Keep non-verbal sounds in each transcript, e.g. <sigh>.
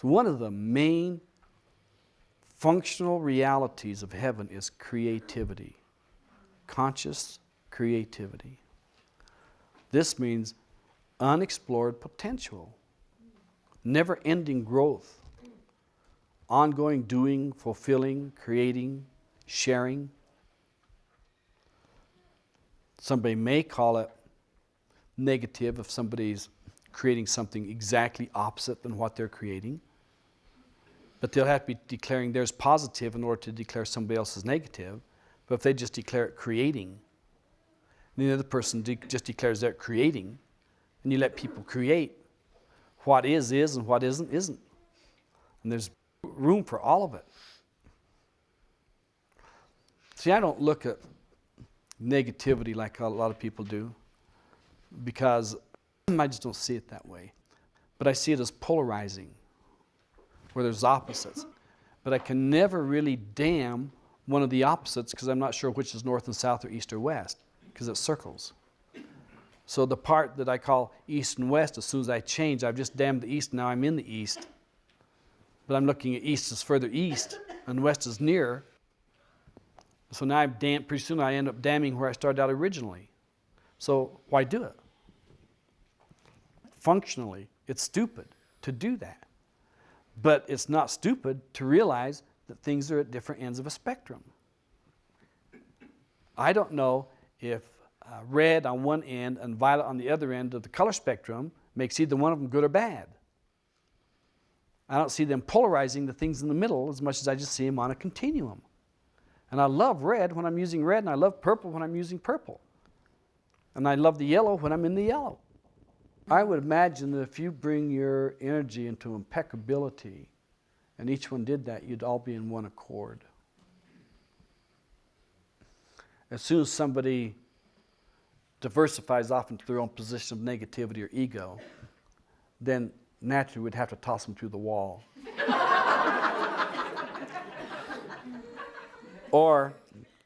So one of the main functional realities of heaven is creativity, conscious creativity. This means unexplored potential, never ending growth, ongoing doing, fulfilling, creating, sharing. Somebody may call it negative if somebody's creating something exactly opposite than what they're creating. But they'll have to be declaring theirs positive in order to declare somebody else's negative. But if they just declare it creating, the other person de just declares they're creating, and you let people create, what is, is, and what isn't, isn't. And there's room for all of it. See, I don't look at negativity like a lot of people do because I just don't see it that way. But I see it as polarizing, where there's opposites. But I can never really damn one of the opposites because I'm not sure which is north and south or east or west because it circles. So the part that I call east and west, as soon as I change, I've just damned the east, now I'm in the east. But I'm looking at east as further east and west is nearer. So now I'm damn, pretty soon I end up damning where I started out originally. So why do it? Functionally, it's stupid to do that. But it's not stupid to realize that things are at different ends of a spectrum. I don't know if uh, red on one end and violet on the other end of the color spectrum makes either one of them good or bad. I don't see them polarizing the things in the middle as much as I just see them on a continuum. And I love red when I'm using red, and I love purple when I'm using purple. And I love the yellow when I'm in the yellow. I would imagine that if you bring your energy into impeccability, and each one did that, you'd all be in one accord. As soon as somebody diversifies off into their own position of negativity or ego, then naturally we'd have to toss them through the wall. <laughs> or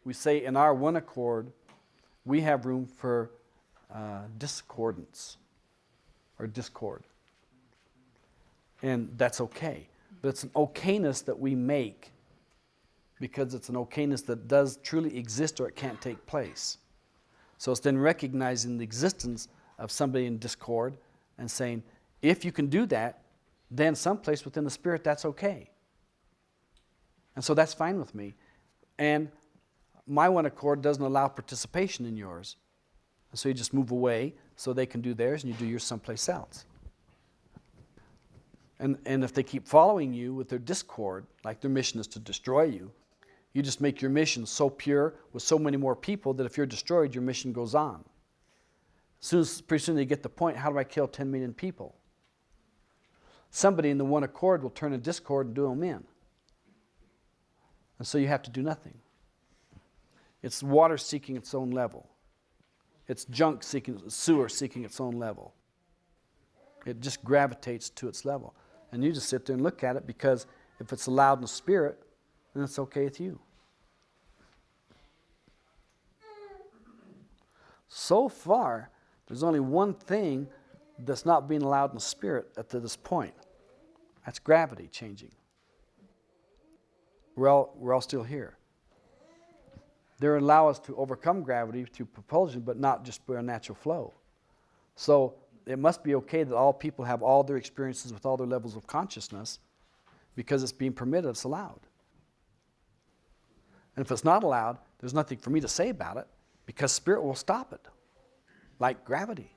we say in our one accord, we have room for uh, discordance or discord. And that's okay. But it's an okayness that we make because it's an okayness that does truly exist or it can't take place. So it's then recognizing the existence of somebody in discord and saying, if you can do that, then someplace within the spirit that's okay. And so that's fine with me. And my one accord doesn't allow participation in yours. And so you just move away so they can do theirs and you do yours someplace else. And, and if they keep following you with their discord, like their mission is to destroy you, you just make your mission so pure with so many more people that if you're destroyed, your mission goes on. Soon as, pretty soon they get the point, how do I kill 10 million people? Somebody in the one accord will turn a discord and do them in. And so you have to do nothing. It's water seeking its own level. It's junk seeking, sewer seeking its own level. It just gravitates to its level. And you just sit there and look at it because if it's allowed in the spirit, then it's okay with you. So far, there's only one thing that's not being allowed in the spirit at this point. That's gravity changing. We're all, we're all still here. They allow us to overcome gravity through propulsion, but not just by a natural flow. So it must be okay that all people have all their experiences with all their levels of consciousness because it's being permitted, it's allowed. And if it's not allowed, there's nothing for me to say about it because spirit will stop it, like gravity.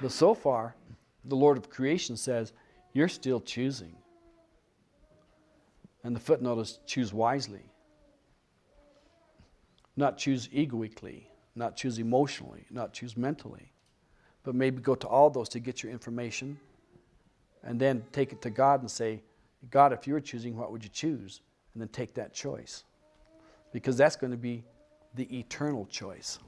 But so far, the Lord of creation says, you're still choosing. And the footnote is choose wisely. Not choose egoically, not choose emotionally, not choose mentally, but maybe go to all those to get your information and then take it to God and say, God, if you were choosing, what would you choose? And then take that choice. Because that's going to be the eternal choice.